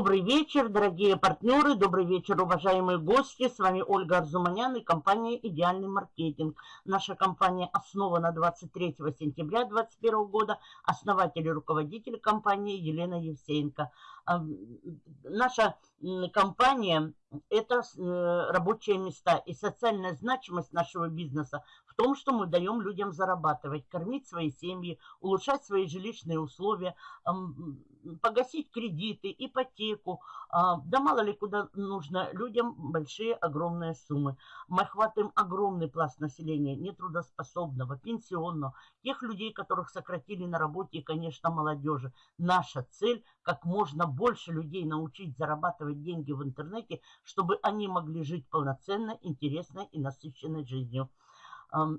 Добрый вечер, дорогие партнеры, добрый вечер, уважаемые гости. С вами Ольга Арзуманян и компания «Идеальный маркетинг». Наша компания основана 23 сентября 2021 года. Основатель и руководитель компании Елена Евсеенко. Наша компания – это э, рабочие места и социальная значимость нашего бизнеса в том, что мы даем людям зарабатывать, кормить свои семьи, улучшать свои жилищные условия, погасить кредиты, ипотеку. А, да мало ли куда нужно людям большие, огромные суммы. Мы охватываем огромный пласт населения, нетрудоспособного, пенсионного, тех людей, которых сократили на работе и, конечно, молодежи. Наша цель – как можно больше людей научить зарабатывать деньги в интернете, чтобы они могли жить полноценной, интересной и насыщенной жизнью.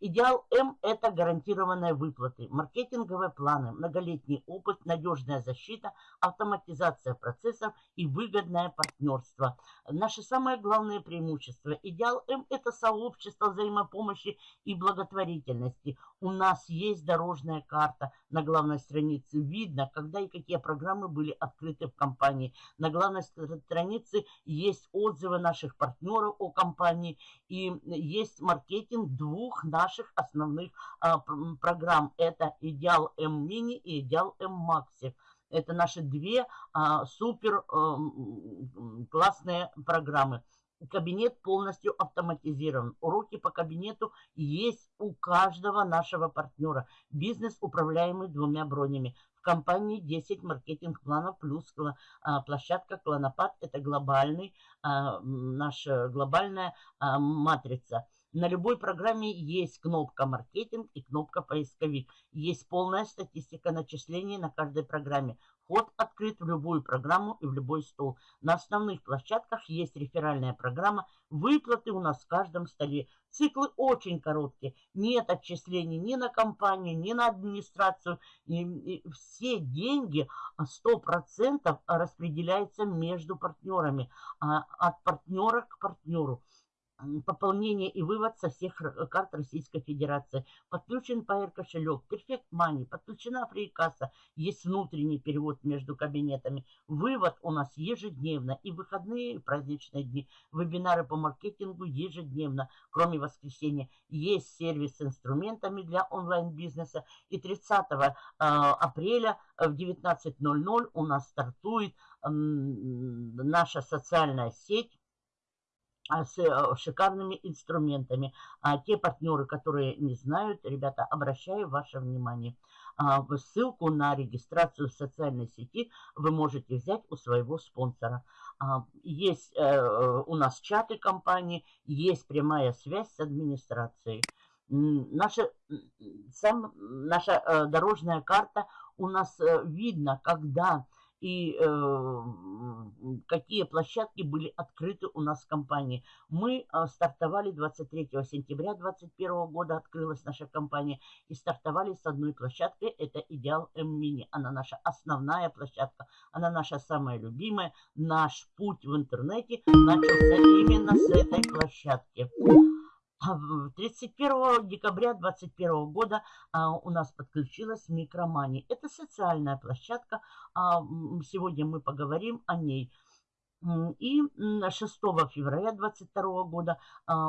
Идеал М – это гарантированные выплаты, маркетинговые планы, многолетний опыт, надежная защита, автоматизация процессов и выгодное партнерство. Наши самые главные преимущества. Идеал М – это сообщество взаимопомощи и благотворительности. У нас есть дорожная карта на главной странице. Видно, когда и какие программы были открыты в компании. На главной странице есть отзывы наших партнеров о компании и есть маркетинг двух двух наших основных а, программ. Это Идеал М Мини и Идеал М Макси. Это наши две а, супер а, классные программы. Кабинет полностью автоматизирован. Уроки по кабинету есть у каждого нашего партнера. Бизнес, управляемый двумя бронями. В компании 10 маркетинг-планов плюс а, площадка Клонопад. Это глобальный, а, наша глобальная а, матрица. На любой программе есть кнопка «Маркетинг» и кнопка «Поисковик». Есть полная статистика начислений на каждой программе. Вход открыт в любую программу и в любой стол. На основных площадках есть реферальная программа. Выплаты у нас в каждом столе. Циклы очень короткие. Нет отчислений ни на компанию, ни на администрацию. И, и все деньги 100% распределяются между партнерами. А, от партнера к партнеру пополнение и вывод со всех э, карт Российской Федерации. Подключен Pair кошелек, Perfect Money, подключена фрикасса, есть внутренний перевод между кабинетами. Вывод у нас ежедневно и выходные, и праздничные дни. Вебинары по маркетингу ежедневно, кроме воскресенья. Есть сервис с инструментами для онлайн-бизнеса. И 30 э, апреля в 19.00 у нас стартует наша социальная сеть с э, шикарными инструментами. А те партнеры, которые не знают, ребята, обращаю ваше внимание. А, ссылку на регистрацию в социальной сети вы можете взять у своего спонсора. А, есть э, у нас чаты компании, есть прямая связь с администрацией. Наша, сам, наша э, дорожная карта у нас видно, когда и э, какие площадки были открыты у нас в компании. Мы э, стартовали 23 сентября 2021 года, открылась наша компания, и стартовали с одной площадкой, это Идеал М-Мини. Она наша основная площадка, она наша самая любимая. Наш путь в интернете начался именно с этой площадки. 31 а декабря 2021 года а, у нас подключилась Микромани. Это социальная площадка. А, сегодня мы поговорим о ней. И 6 февраля 2022 года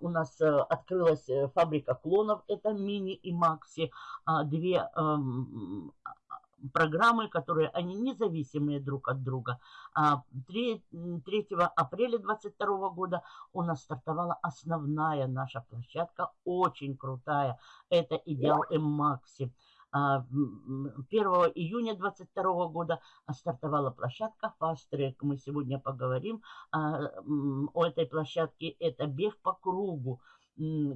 у нас а, открылась э, фабрика клонов. Это мини и макси. Две программы, которые они независимые друг от друга. 3, а, 3 апреля 2022 года у нас стартовала основная наша площадка, очень крутая. Это Идеал М-Макси. 1 а, июня 2022 года стартовала площадка Fast Track. Мы сегодня поговорим о этой площадке. Это бег по кругу,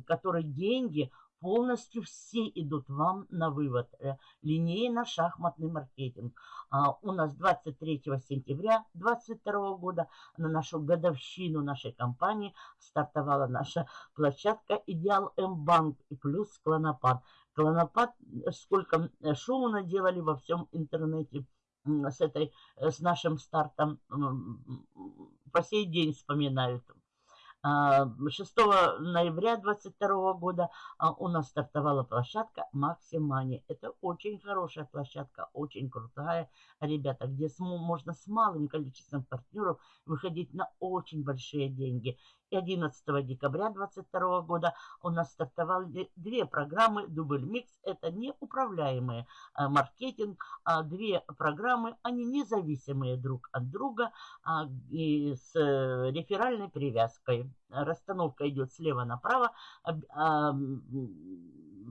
который деньги полностью все идут вам на вывод. Э, линейно-шахматный маркетинг. А, у нас 23 сентября 2022 года на нашу годовщину нашей компании стартовала наша площадка «Идеал М-банк» и плюс «Клонопад». «Клонопад» э, сколько э, шума наделали во всем интернете с, этой, с нашим стартом. По сей день вспоминают 6 а, ноября 2022 года а, у нас стартовала площадка Максимани. Это очень хорошая площадка, очень крутая, ребята, где можно с малым количеством партнеров выходить на очень большие деньги. И 11 декабря 2022 года у нас стартовали две программы Дубль Микс. Это неуправляемые а, маркетинг. А две программы, они независимые друг от друга а, и с э, реферальной привязкой. Расстановка идет слева направо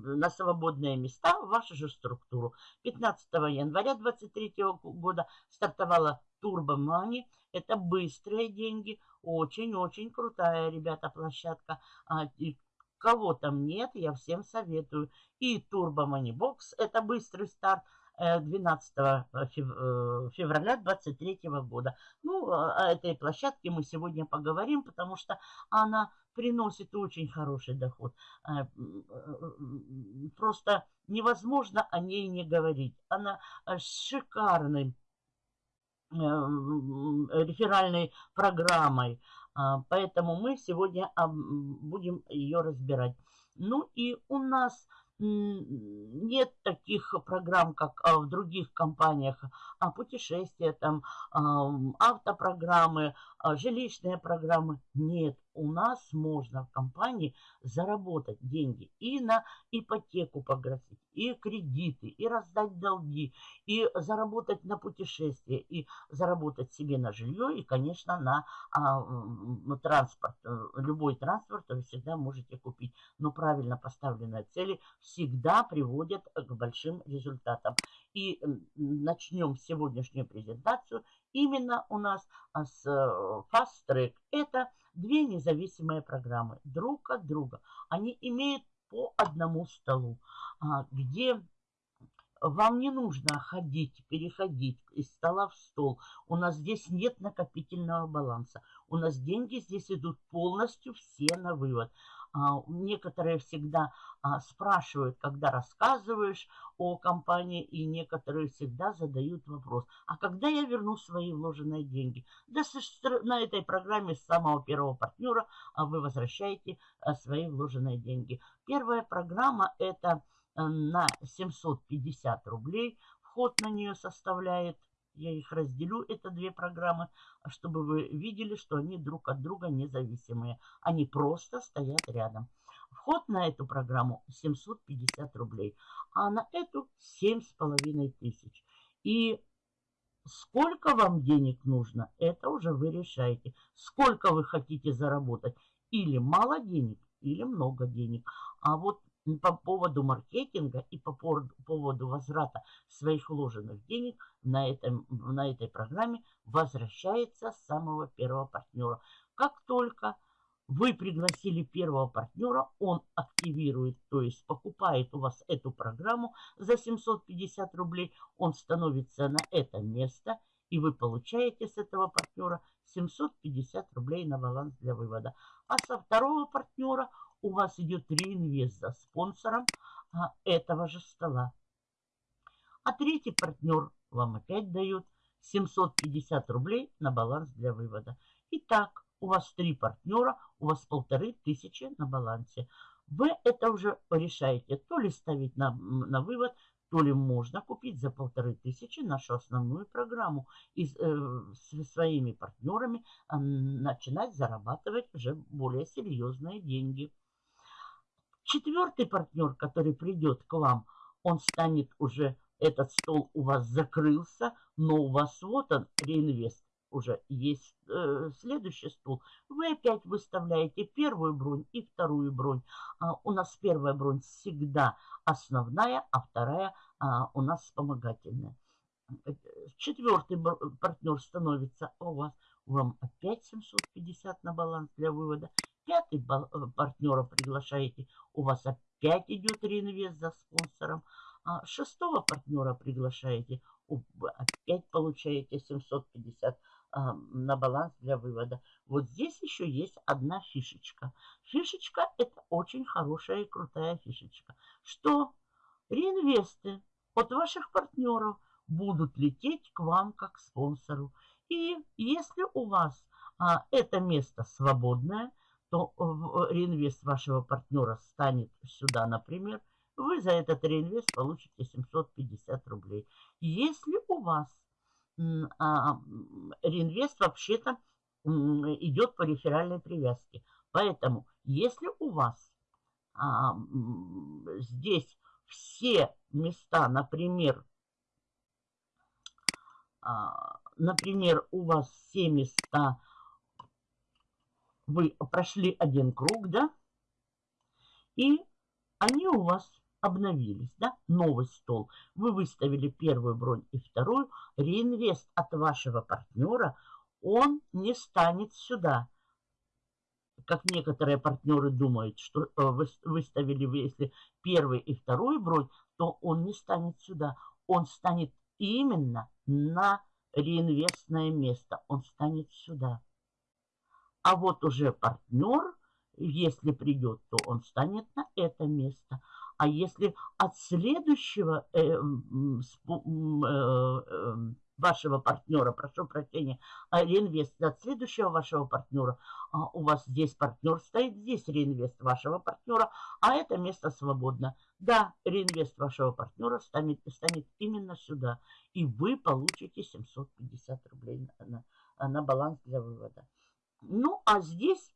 на свободные места в вашу же структуру. 15 января 2023 года стартовала Turbo Money. Это быстрые деньги, очень-очень крутая, ребята, площадка. А, и кого там нет, я всем советую. И Turbo Money Box, это быстрый старт. 12 э, э, э, февраля 2023 года. Ну, о этой площадке мы сегодня поговорим, потому что она приносит очень хороший доход. Просто невозможно о ней не говорить. Она шикарный реферальной программой. А, поэтому мы сегодня будем ее разбирать. Ну и у нас нет таких программ, как а, в других компаниях, а путешествия, там, автопрограммы, а, жилищные программы. Нет, у нас можно в компании заработать деньги и на ипотеку погасить, и кредиты, и раздать долги, и заработать на путешествие, и заработать себе на жилье, и, конечно, на а, транспорт. Любой транспорт вы всегда можете купить. Но правильно поставленные цели всегда приводят к большим результатам. И начнем сегодняшнюю презентацию именно у нас а, с э, Fast Track. Это две независимые программы друг от друга. Они имеют по одному столу, а, где вам не нужно ходить, переходить из стола в стол. У нас здесь нет накопительного баланса. У нас деньги здесь идут полностью все на вывод. А, некоторые всегда а, спрашивают, когда рассказываешь о компании, и некоторые всегда задают вопрос, а когда я верну свои вложенные деньги? Да на этой программе с самого первого партнера а, вы возвращаете свои вложенные деньги. Первая программа это на 750 рублей. Вход на нее составляет я их разделю, это две программы, чтобы вы видели, что они друг от друга независимые. Они просто стоят рядом. Вход на эту программу 750 рублей, а на эту 7,5 тысяч. И сколько вам денег нужно, это уже вы решаете. Сколько вы хотите заработать. Или мало денег, или много денег. А вот по поводу маркетинга и по поводу возврата своих вложенных денег на, этом, на этой программе возвращается с самого первого партнера. Как только вы пригласили первого партнера, он активирует, то есть покупает у вас эту программу за 750 рублей, он становится на это место, и вы получаете с этого партнера 750 рублей на баланс для вывода. А со второго партнера у вас идет реинвест за спонсором а, этого же стола. А третий партнер вам опять дает 750 рублей на баланс для вывода. Итак, у вас три партнера, у вас полторы тысячи на балансе. Вы это уже решаете, то ли ставить на, на вывод, то ли можно купить за полторы тысячи нашу основную программу и э, со своими партнерами э, начинать зарабатывать уже более серьезные деньги. Четвертый партнер, который придет к вам, он станет уже, этот стол у вас закрылся, но у вас вот он, реинвест, уже есть э, следующий стол. Вы опять выставляете первую бронь и вторую бронь. А, у нас первая бронь всегда основная, а вторая а, у нас вспомогательная. Четвертый партнер становится у вас, вам опять 750 на баланс для вывода пятый э, партнера приглашаете, у вас опять идет реинвест за спонсором. А шестого партнера приглашаете, опять получаете 750 а, на баланс для вывода. Вот здесь еще есть одна фишечка. Фишечка это очень хорошая и крутая фишечка. Что реинвесты от ваших партнеров будут лететь к вам как спонсору. И если у вас а, это место свободное, то реинвест вашего партнера станет сюда, например, вы за этот реинвест получите 750 рублей. Если у вас а, реинвест вообще-то идет по реферальной привязке, поэтому если у вас а, здесь все места, например, а, например, у вас все места, вы прошли один круг, да, и они у вас обновились, да, новый стол. Вы выставили первую бронь и вторую. Реинвест от вашего партнера, он не станет сюда. Как некоторые партнеры думают, что э, выставили вы, если первый и вторую бронь, то он не станет сюда. Он станет именно на реинвестное место. Он станет сюда. А вот уже партнер, если придет, то он станет на это место. А если от следующего э, э, э, вашего партнера, прошу прощения, а реинвест от следующего вашего партнера, а у вас здесь партнер стоит, здесь реинвест вашего партнера, а это место свободно. Да, реинвест вашего партнера станет, станет именно сюда, и вы получите 750 рублей на, на, на баланс для вывода. Ну, а здесь,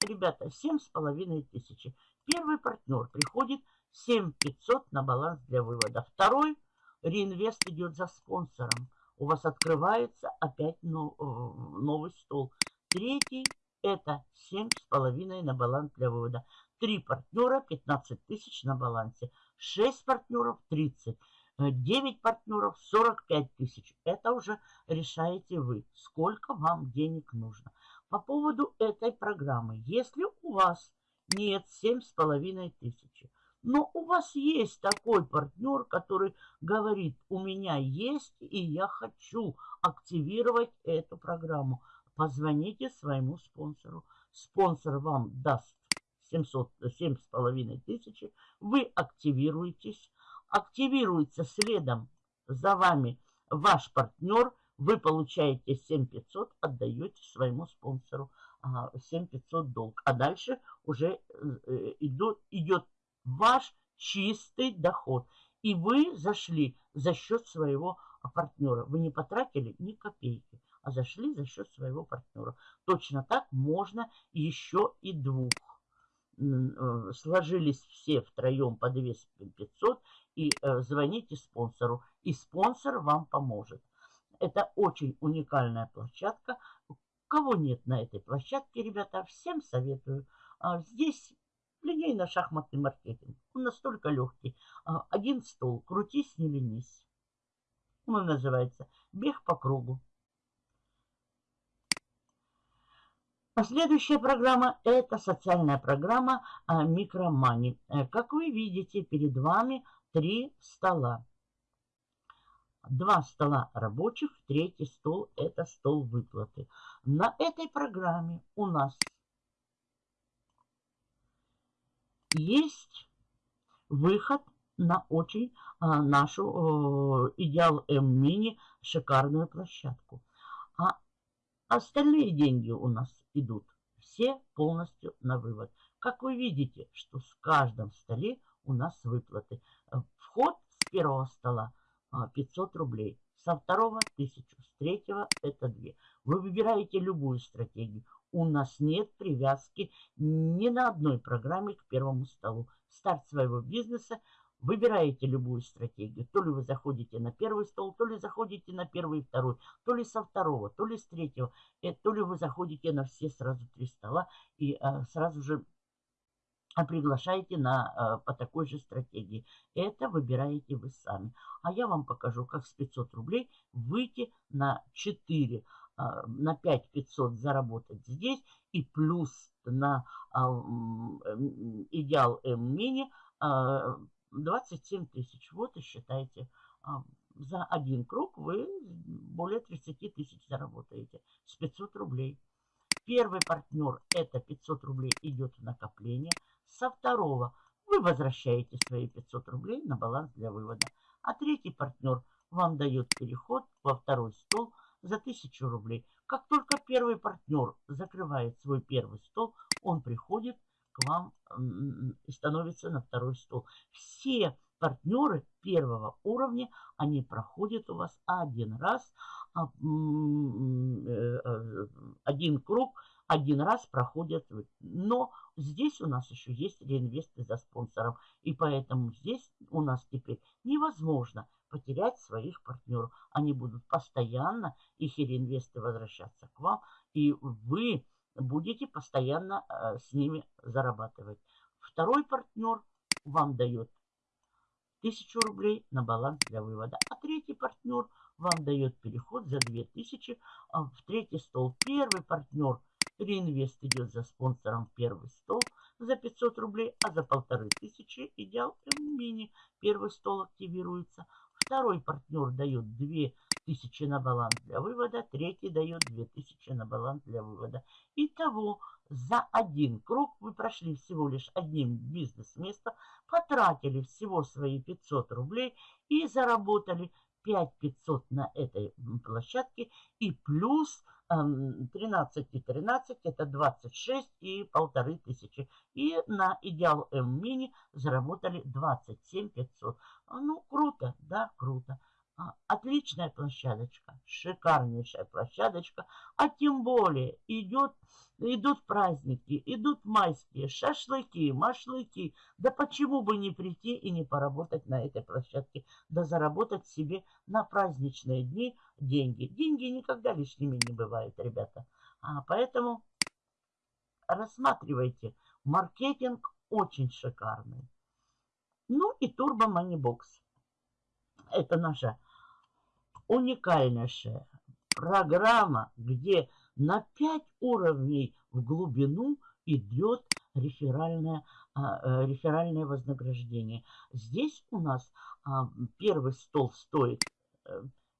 ребята, 7,5 тысячи. Первый партнер приходит 7500 на баланс для вывода. Второй реинвест идет за спонсором. У вас открывается опять э, новый стол. Третий это 7,5 на баланс для вывода. Три партнера 15 тысяч на балансе. 6 партнеров 30. 9 партнеров 45 тысяч. Это уже решаете вы, сколько вам денег нужно. По поводу этой программы. Если у вас нет 7,5 тысячи, но у вас есть такой партнер, который говорит, у меня есть и я хочу активировать эту программу. Позвоните своему спонсору. Спонсор вам даст 7,5 тысячи. Вы активируетесь. Активируется следом за вами ваш партнер. Вы получаете 7500, отдаете своему спонсору 7500 долг. А дальше уже э, идет, идет ваш чистый доход. И вы зашли за счет своего партнера. Вы не потратили ни копейки, а зашли за счет своего партнера. Точно так можно еще и двух. Э, сложились все втроем по 2500 и э, звоните спонсору. И спонсор вам поможет. Это очень уникальная площадка. Кого нет на этой площадке, ребята, всем советую. А здесь Линейно-шахматный маркетинг. Он настолько легкий. А, один стол, крутись, не ленись. Он называется «Бег по кругу». А следующая программа – это социальная программа а, Микромани. Э, как вы видите, перед вами три стола. Два стола рабочих, третий стол – это стол выплаты. На этой программе у нас есть выход на очень а, нашу Идеал М-Мини шикарную площадку. А остальные деньги у нас идут все полностью на вывод. Как вы видите, что с каждом столе у нас выплаты. Вход с первого стола 500 а, рублей, со второго 1000, с третьего это 2. Вы выбираете любую стратегию у нас нет привязки ни на одной программе к первому столу. Старт своего бизнеса, выбираете любую стратегию. То ли вы заходите на первый стол, то ли заходите на первый и второй, то ли со второго, то ли с третьего, э, то ли вы заходите на все сразу три стола и а, сразу же приглашаете на, а, по такой же стратегии. Это выбираете вы сами. А я вам покажу, как с 500 рублей выйти на 4 а, на 5 500 заработать здесь и плюс на а, идеал М-мини 27 тысяч. Вот и считайте, а, за один круг вы более 30 тысяч заработаете с 500 рублей. Первый партнер это 500 рублей идет в накопление. Со второго вы возвращаете свои 500 рублей на баланс для вывода. А третий партнер вам дает переход во второй стол – за 1000 рублей. Как только первый партнер закрывает свой первый стол, он приходит к вам и становится на второй стол. Все партнеры первого уровня, они проходят у вас один раз, а, э, э, один круг, один раз проходят. Но здесь у нас еще есть реинвесты за спонсором. И поэтому здесь у нас теперь невозможно потерять своих партнеров. Они будут постоянно, их реинвесты возвращаться к вам. И вы будете постоянно э, с ними зарабатывать. Второй партнер вам дает 1000 рублей на баланс для вывода. А третий партнер вам дает переход за 2000 а, в третий стол. Первый партнер реинвест идет за спонсором первый стол за 500 рублей, а за полторы тысячи идеал мини первый стол активируется. Второй партнер дает 2000 на баланс для вывода, третий дает 2000 на баланс для вывода. Итого за один круг вы прошли всего лишь одним бизнес-местом, потратили всего свои 500 рублей и заработали 5500 на этой площадке и плюс 13 и 13 это 26 и полторы тысячи. И на Идеал М Мини заработали 27 500. Ну, круто, да, круто. А, отличная площадочка, шикарнейшая площадочка. А тем более идет, идут праздники, идут майские, шашлыки, машлыки. Да почему бы не прийти и не поработать на этой площадке, да заработать себе на праздничные дни деньги. Деньги никогда лишними не бывают, ребята. А поэтому рассматривайте. Маркетинг очень шикарный. Ну и Turbo Money Box. Это наша уникальнейшая программа, где на 5 уровней в глубину идет реферальное, а, э, реферальное вознаграждение. Здесь у нас а, первый стол стоит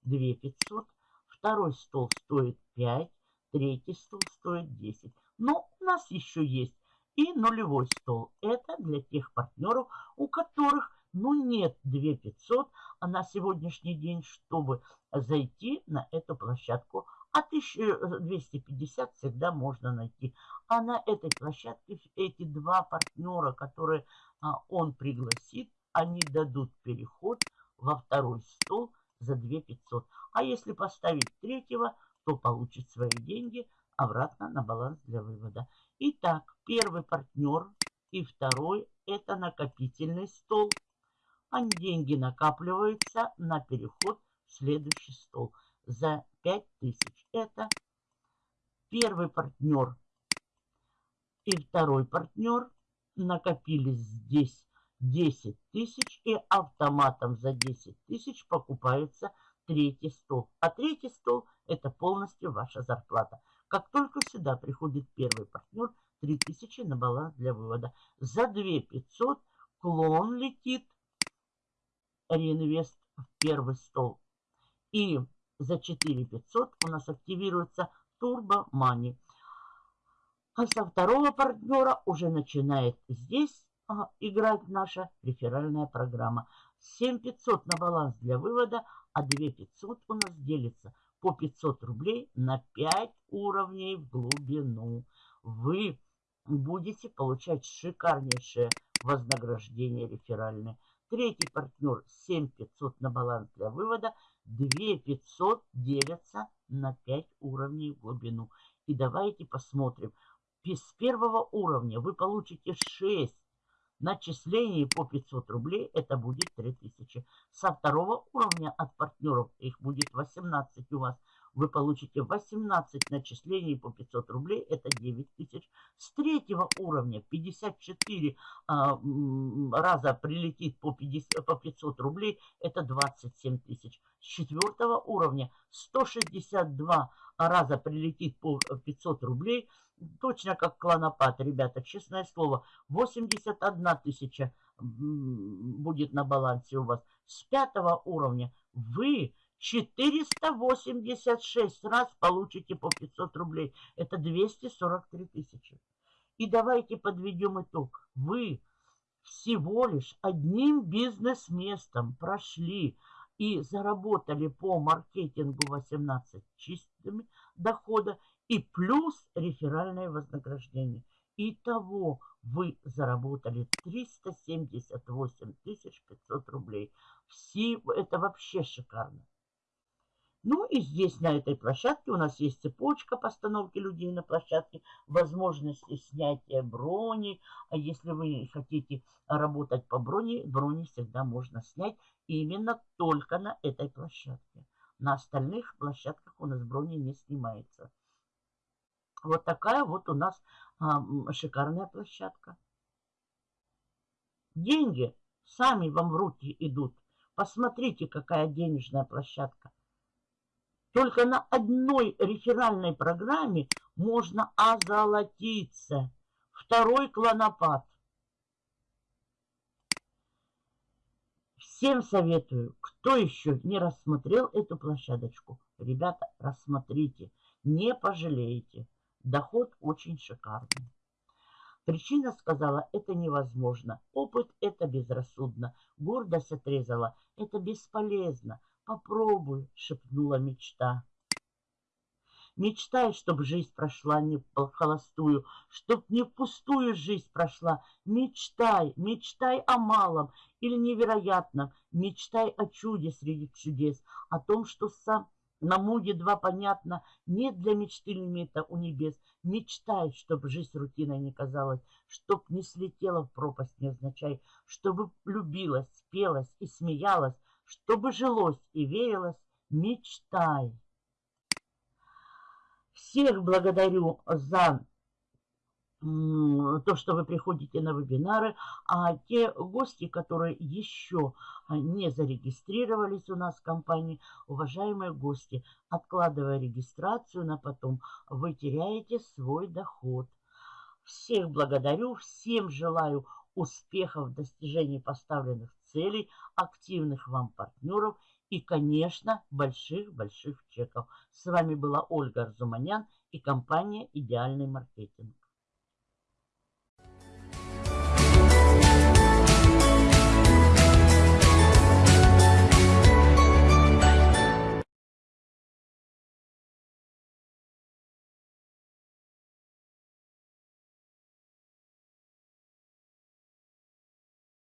2 э, 500, второй стол стоит 5, третий стол стоит 10. Но у нас еще есть и нулевой стол. Это для тех партнеров, у которых ну нет 2500 а на сегодняшний день, чтобы зайти на эту площадку. А 1250 всегда можно найти. А на этой площадке эти два партнера, которые а, он пригласит, они дадут переход во второй стол за 2500. А если поставить третьего, то получит свои деньги обратно на баланс для вывода. Итак, первый партнер и второй это накопительный стол а деньги накапливаются на переход в следующий стол за 5000. Это первый партнер и второй партнер накопились здесь 10 тысяч и автоматом за 10 тысяч покупается третий стол. А третий стол это полностью ваша зарплата. Как только сюда приходит первый партнер, 3000 на баланс для вывода. За 2500 клон летит реинвест в первый стол. И за 4 500 у нас активируется Turbo Money. А со второго партнера уже начинает здесь а, играть наша реферальная программа. 7500 на баланс для вывода, а 2500 у нас делится по 500 рублей на 5 уровней в глубину. Вы будете получать шикарнейшее вознаграждение реферальное. Третий партнер 7500 на баланс для вывода. 2500 делятся на 5 уровней в глубину. И давайте посмотрим. С первого уровня вы получите 6 начислений по 500 рублей. Это будет 3000. Со второго уровня от партнеров их будет 18 у вас вы получите 18 начислений по 500 рублей, это 9 тысяч. С третьего уровня 54 а, раза прилетит по, 50, по 500 рублей, это 27 тысяч. С четвертого уровня 162 раза прилетит по 500 рублей, точно как клонопад, ребята, честное слово, 81 тысяча будет на балансе у вас. С пятого уровня вы 486 раз получите по 500 рублей. Это 243 тысячи. И давайте подведем итог. Вы всего лишь одним бизнес-местом прошли и заработали по маркетингу 18 чистыми дохода и плюс реферальное вознаграждение. Итого вы заработали 378 500 рублей. Все, это вообще шикарно. Ну и здесь, на этой площадке, у нас есть цепочка постановки людей на площадке, возможности снятия брони. А если вы хотите работать по броне, брони всегда можно снять именно только на этой площадке. На остальных площадках у нас брони не снимается. Вот такая вот у нас а, шикарная площадка. Деньги сами вам в руки идут. Посмотрите, какая денежная площадка. Только на одной реферальной программе можно озолотиться. Второй клонопад. Всем советую, кто еще не рассмотрел эту площадочку, ребята, рассмотрите, не пожалеете. Доход очень шикарный. Причина сказала, это невозможно. Опыт – это безрассудно. Гордость отрезала, это бесполезно. Попробуй, шепнула мечта. Мечтай, чтоб жизнь прошла не в холостую, чтоб не впустую жизнь прошла. Мечтай, мечтай о малом или невероятном, мечтай о чуде среди чудес, о том, что сам на муде два понятно, нет для мечты лимита у небес. Мечтай, чтоб жизнь рутиной не казалась, чтоб не слетела в пропасть невзначай, чтобы любилась, спелась и смеялась, чтобы жилось и верилось, мечтай. Всех благодарю за то, что вы приходите на вебинары, а те гости, которые еще не зарегистрировались у нас в компании, уважаемые гости, откладывая регистрацию на потом, вы теряете свой доход. Всех благодарю, всем желаю успехов в достижении поставленных целей, активных вам партнеров и, конечно, больших-больших чеков. С вами была Ольга Арзуманян и компания «Идеальный маркетинг».